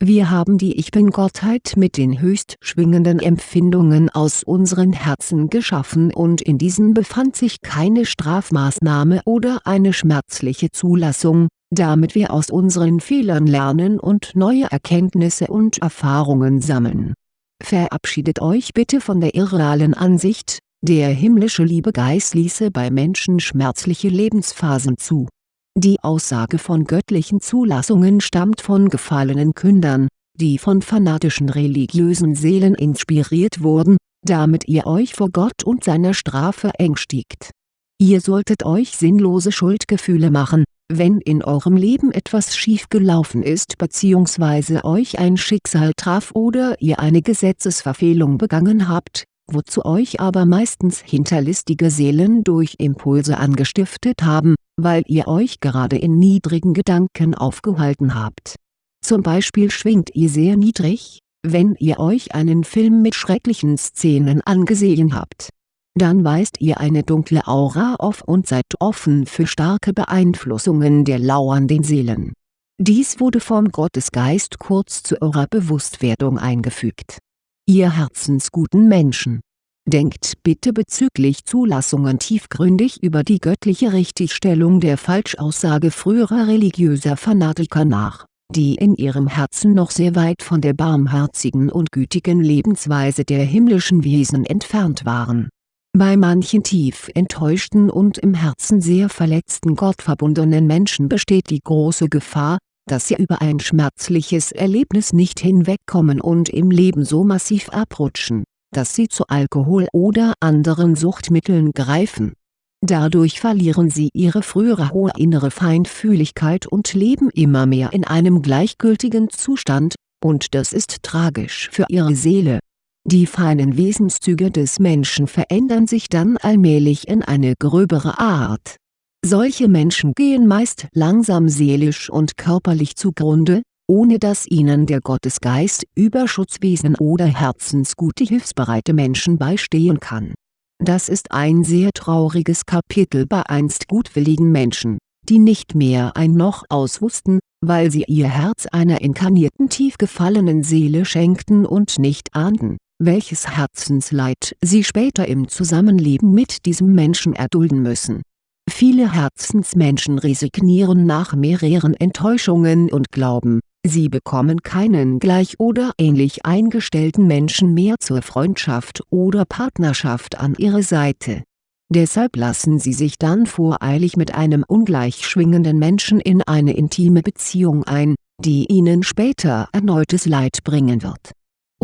Wir haben die Ich Bin-Gottheit mit den höchst schwingenden Empfindungen aus unseren Herzen geschaffen und in diesen befand sich keine Strafmaßnahme oder eine schmerzliche Zulassung, damit wir aus unseren Fehlern lernen und neue Erkenntnisse und Erfahrungen sammeln. Verabschiedet euch bitte von der irrealen Ansicht, der himmlische Liebegeist ließe bei Menschen schmerzliche Lebensphasen zu die Aussage von göttlichen Zulassungen stammt von gefallenen Kündern, die von fanatischen religiösen Seelen inspiriert wurden, damit ihr euch vor Gott und seiner Strafe ängstigt. Ihr solltet euch sinnlose Schuldgefühle machen, wenn in eurem Leben etwas schiefgelaufen ist bzw. euch ein Schicksal traf oder ihr eine Gesetzesverfehlung begangen habt, wozu euch aber meistens hinterlistige Seelen durch Impulse angestiftet haben, weil ihr euch gerade in niedrigen Gedanken aufgehalten habt. Zum Beispiel schwingt ihr sehr niedrig, wenn ihr euch einen Film mit schrecklichen Szenen angesehen habt. Dann weist ihr eine dunkle Aura auf und seid offen für starke Beeinflussungen der lauernden Seelen. Dies wurde vom Gottesgeist kurz zu eurer Bewusstwerdung eingefügt ihr herzensguten Menschen. Denkt bitte bezüglich Zulassungen tiefgründig über die göttliche Richtigstellung der Falschaussage früherer religiöser Fanatiker nach, die in ihrem Herzen noch sehr weit von der barmherzigen und gütigen Lebensweise der himmlischen Wesen entfernt waren. Bei manchen tief enttäuschten und im Herzen sehr verletzten gottverbundenen Menschen besteht die große Gefahr, dass sie über ein schmerzliches Erlebnis nicht hinwegkommen und im Leben so massiv abrutschen, dass sie zu Alkohol oder anderen Suchtmitteln greifen. Dadurch verlieren sie ihre frühere hohe innere Feinfühligkeit und leben immer mehr in einem gleichgültigen Zustand, und das ist tragisch für ihre Seele. Die feinen Wesenszüge des Menschen verändern sich dann allmählich in eine gröbere Art solche Menschen gehen meist langsam seelisch und körperlich zugrunde, ohne dass ihnen der Gottesgeist über Schutzwesen oder herzensgute hilfsbereite Menschen beistehen kann. Das ist ein sehr trauriges Kapitel bei einst gutwilligen Menschen, die nicht mehr ein Noch auswussten, weil sie ihr Herz einer inkarnierten tief gefallenen Seele schenkten und nicht ahnten, welches Herzensleid sie später im Zusammenleben mit diesem Menschen erdulden müssen Viele Herzensmenschen resignieren nach mehreren Enttäuschungen und glauben, sie bekommen keinen gleich oder ähnlich eingestellten Menschen mehr zur Freundschaft oder Partnerschaft an ihre Seite. Deshalb lassen sie sich dann voreilig mit einem ungleich schwingenden Menschen in eine intime Beziehung ein, die ihnen später erneutes Leid bringen wird.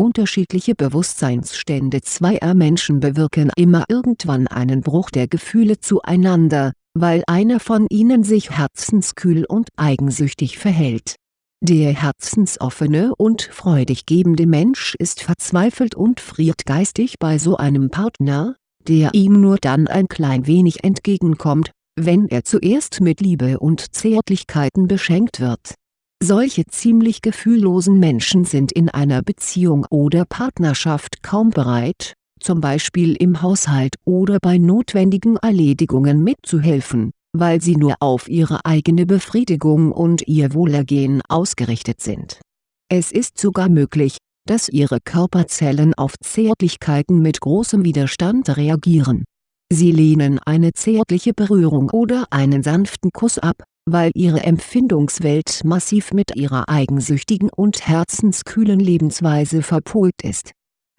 Unterschiedliche Bewusstseinsstände zweier Menschen bewirken immer irgendwann einen Bruch der Gefühle zueinander, weil einer von ihnen sich herzenskühl und eigensüchtig verhält. Der herzensoffene und freudig gebende Mensch ist verzweifelt und friert geistig bei so einem Partner, der ihm nur dann ein klein wenig entgegenkommt, wenn er zuerst mit Liebe und Zärtlichkeiten beschenkt wird. Solche ziemlich gefühllosen Menschen sind in einer Beziehung oder Partnerschaft kaum bereit, zum Beispiel im Haushalt oder bei notwendigen Erledigungen mitzuhelfen, weil sie nur auf ihre eigene Befriedigung und ihr Wohlergehen ausgerichtet sind. Es ist sogar möglich, dass ihre Körperzellen auf Zärtlichkeiten mit großem Widerstand reagieren. Sie lehnen eine zärtliche Berührung oder einen sanften Kuss ab, weil ihre Empfindungswelt massiv mit ihrer eigensüchtigen und herzenskühlen Lebensweise verpolt ist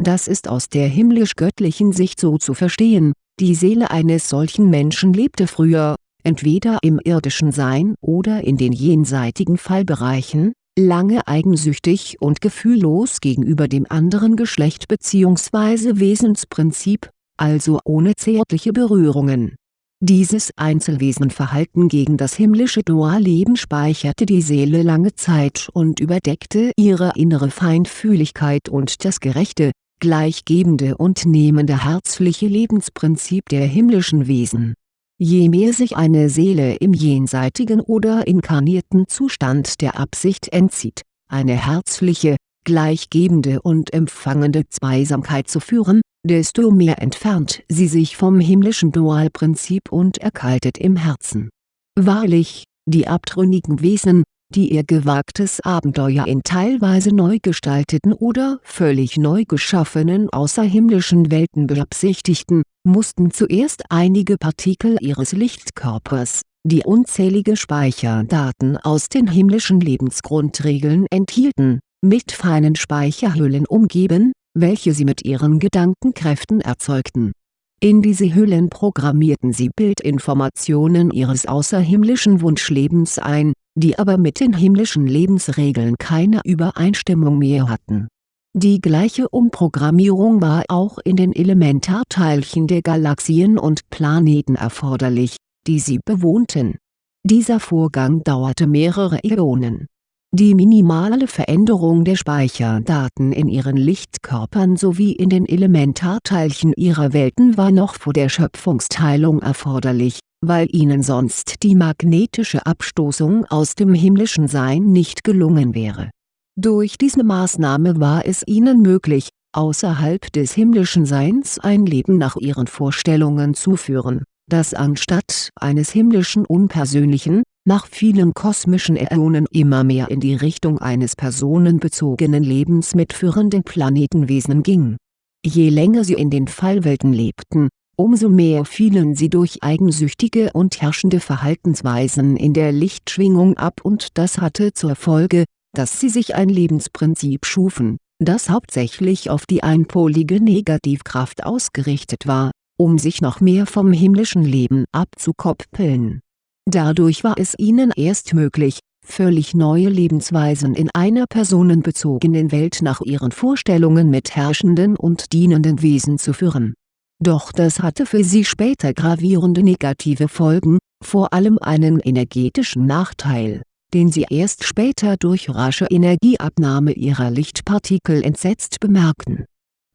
das ist aus der himmlisch-göttlichen Sicht so zu verstehen, die Seele eines solchen Menschen lebte früher, entweder im irdischen Sein oder in den jenseitigen Fallbereichen, lange eigensüchtig und gefühllos gegenüber dem anderen Geschlecht bzw. Wesensprinzip, also ohne zärtliche Berührungen. Dieses Einzelwesenverhalten gegen das himmlische Dualleben speicherte die Seele lange Zeit und überdeckte ihre innere Feinfühligkeit und das gerechte, gleichgebende und nehmende herzliche Lebensprinzip der himmlischen Wesen. Je mehr sich eine Seele im jenseitigen oder inkarnierten Zustand der Absicht entzieht, eine herzliche, gleichgebende und empfangende Zweisamkeit zu führen, desto mehr entfernt sie sich vom himmlischen Dualprinzip und erkaltet im Herzen. Wahrlich, die abtrünnigen Wesen, die ihr gewagtes Abenteuer in teilweise neu gestalteten oder völlig neu geschaffenen außerhimmlischen Welten beabsichtigten, mussten zuerst einige Partikel ihres Lichtkörpers, die unzählige Speicherdaten aus den himmlischen Lebensgrundregeln enthielten, mit feinen Speicherhüllen umgeben, welche sie mit ihren Gedankenkräften erzeugten. In diese Hüllen programmierten sie Bildinformationen ihres außerhimmlischen Wunschlebens ein, die aber mit den himmlischen Lebensregeln keine Übereinstimmung mehr hatten. Die gleiche Umprogrammierung war auch in den Elementarteilchen der Galaxien und Planeten erforderlich, die sie bewohnten. Dieser Vorgang dauerte mehrere Äonen die minimale Veränderung der Speicherdaten in ihren Lichtkörpern sowie in den Elementarteilchen ihrer Welten war noch vor der Schöpfungsteilung erforderlich, weil ihnen sonst die magnetische Abstoßung aus dem himmlischen Sein nicht gelungen wäre. Durch diese Maßnahme war es ihnen möglich, außerhalb des himmlischen Seins ein Leben nach ihren Vorstellungen zu führen, das anstatt eines himmlischen unpersönlichen, nach vielen kosmischen Äonen immer mehr in die Richtung eines personenbezogenen Lebens mit führenden Planetenwesen ging. Je länger sie in den Fallwelten lebten, umso mehr fielen sie durch eigensüchtige und herrschende Verhaltensweisen in der Lichtschwingung ab und das hatte zur Folge, dass sie sich ein Lebensprinzip schufen, das hauptsächlich auf die einpolige Negativkraft ausgerichtet war, um sich noch mehr vom himmlischen Leben abzukoppeln Dadurch war es ihnen erst möglich, völlig neue Lebensweisen in einer personenbezogenen Welt nach ihren Vorstellungen mit herrschenden und dienenden Wesen zu führen. Doch das hatte für sie später gravierende negative Folgen, vor allem einen energetischen Nachteil, den sie erst später durch rasche Energieabnahme ihrer Lichtpartikel entsetzt bemerkten.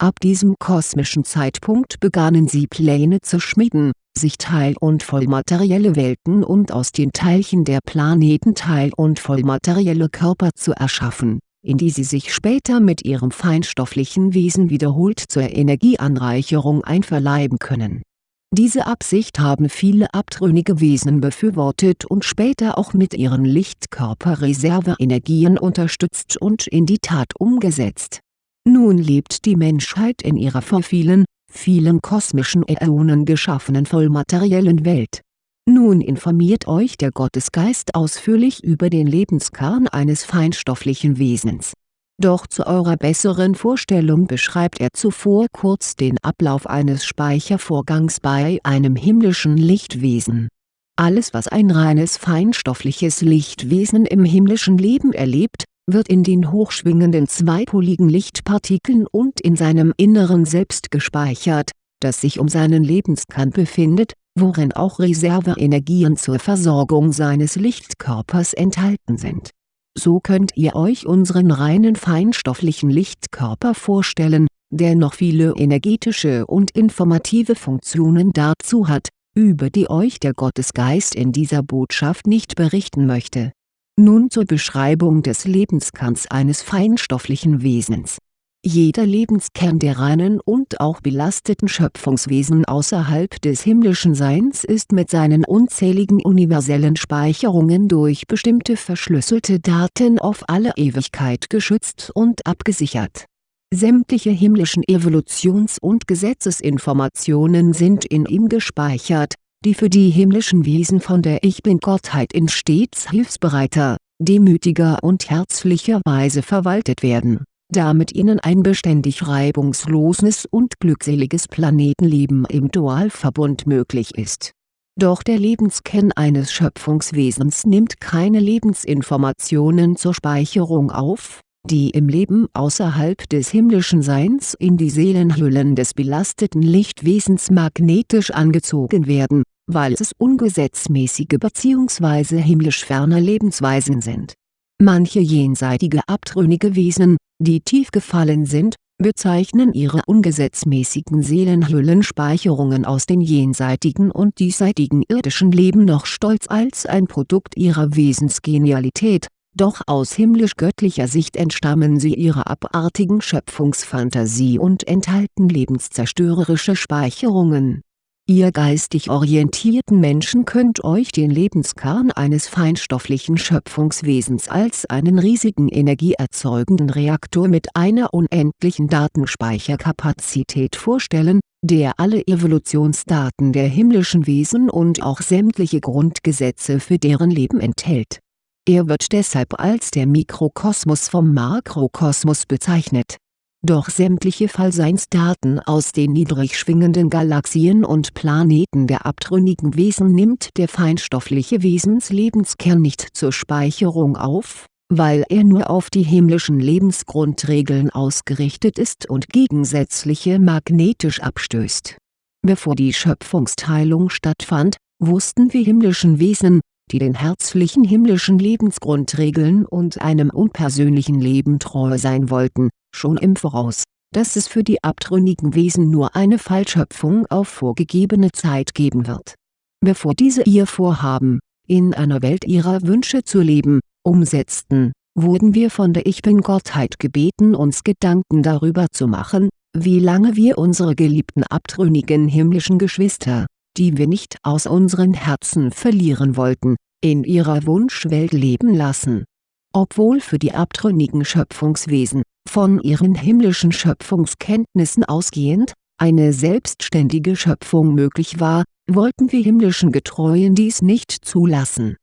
Ab diesem kosmischen Zeitpunkt begannen sie Pläne zu schmieden, sich teil- und vollmaterielle Welten und aus den Teilchen der Planeten teil- und vollmaterielle Körper zu erschaffen, in die sie sich später mit ihrem feinstofflichen Wesen wiederholt zur Energieanreicherung einverleiben können. Diese Absicht haben viele abtrünnige Wesen befürwortet und später auch mit ihren Lichtkörperreserveenergien unterstützt und in die Tat umgesetzt. Nun lebt die Menschheit in ihrer vor vielen, vielen kosmischen Äonen geschaffenen vollmateriellen Welt. Nun informiert euch der Gottesgeist ausführlich über den Lebenskern eines feinstofflichen Wesens. Doch zu eurer besseren Vorstellung beschreibt er zuvor kurz den Ablauf eines Speichervorgangs bei einem himmlischen Lichtwesen. Alles was ein reines feinstoffliches Lichtwesen im himmlischen Leben erlebt, wird in den hochschwingenden zweipoligen Lichtpartikeln und in seinem Inneren selbst gespeichert, das sich um seinen Lebenskern befindet, worin auch Reserveenergien zur Versorgung seines Lichtkörpers enthalten sind. So könnt ihr euch unseren reinen feinstofflichen Lichtkörper vorstellen, der noch viele energetische und informative Funktionen dazu hat, über die euch der Gottesgeist in dieser Botschaft nicht berichten möchte nun zur Beschreibung des Lebenskerns eines feinstofflichen Wesens. Jeder Lebenskern der reinen und auch belasteten Schöpfungswesen außerhalb des himmlischen Seins ist mit seinen unzähligen universellen Speicherungen durch bestimmte verschlüsselte Daten auf alle Ewigkeit geschützt und abgesichert. Sämtliche himmlischen Evolutions- und Gesetzesinformationen sind in ihm gespeichert die für die himmlischen Wesen von der Ich-Bin-Gottheit in stets hilfsbereiter, demütiger und herzlicher Weise verwaltet werden, damit ihnen ein beständig reibungsloses und glückseliges Planetenleben im Dualverbund möglich ist. Doch der Lebenskern eines Schöpfungswesens nimmt keine Lebensinformationen zur Speicherung auf, die im Leben außerhalb des himmlischen Seins in die Seelenhüllen des belasteten Lichtwesens magnetisch angezogen werden, weil es ungesetzmäßige bzw. himmlisch ferne Lebensweisen sind. Manche jenseitige abtrünnige Wesen, die tief gefallen sind, bezeichnen ihre ungesetzmäßigen Seelenhüllenspeicherungen aus den jenseitigen und diesseitigen irdischen Leben noch stolz als ein Produkt ihrer Wesensgenialität doch aus himmlisch-göttlicher Sicht entstammen sie ihrer abartigen Schöpfungsfantasie und enthalten lebenszerstörerische Speicherungen. Ihr geistig orientierten Menschen könnt euch den Lebenskern eines feinstofflichen Schöpfungswesens als einen riesigen energieerzeugenden Reaktor mit einer unendlichen Datenspeicherkapazität vorstellen, der alle Evolutionsdaten der himmlischen Wesen und auch sämtliche Grundgesetze für deren Leben enthält. Er wird deshalb als der Mikrokosmos vom Makrokosmos bezeichnet doch sämtliche Fallseinsdaten aus den niedrig schwingenden Galaxien und Planeten der abtrünnigen Wesen nimmt der feinstoffliche Wesenslebenskern nicht zur Speicherung auf, weil er nur auf die himmlischen Lebensgrundregeln ausgerichtet ist und gegensätzliche magnetisch abstößt. Bevor die Schöpfungsteilung stattfand, wussten wir himmlischen Wesen, die den herzlichen himmlischen Lebensgrundregeln und einem unpersönlichen Leben treu sein wollten, schon im Voraus, dass es für die abtrünnigen Wesen nur eine Fallschöpfung auf vorgegebene Zeit geben wird. Bevor diese ihr Vorhaben, in einer Welt ihrer Wünsche zu leben, umsetzten, wurden wir von der Ich-Bin-Gottheit gebeten uns Gedanken darüber zu machen, wie lange wir unsere geliebten abtrünnigen himmlischen Geschwister, die wir nicht aus unseren Herzen verlieren wollten, in ihrer Wunschwelt leben lassen. Obwohl für die abtrünnigen Schöpfungswesen, von ihren himmlischen Schöpfungskenntnissen ausgehend, eine selbstständige Schöpfung möglich war, wollten wir himmlischen Getreuen dies nicht zulassen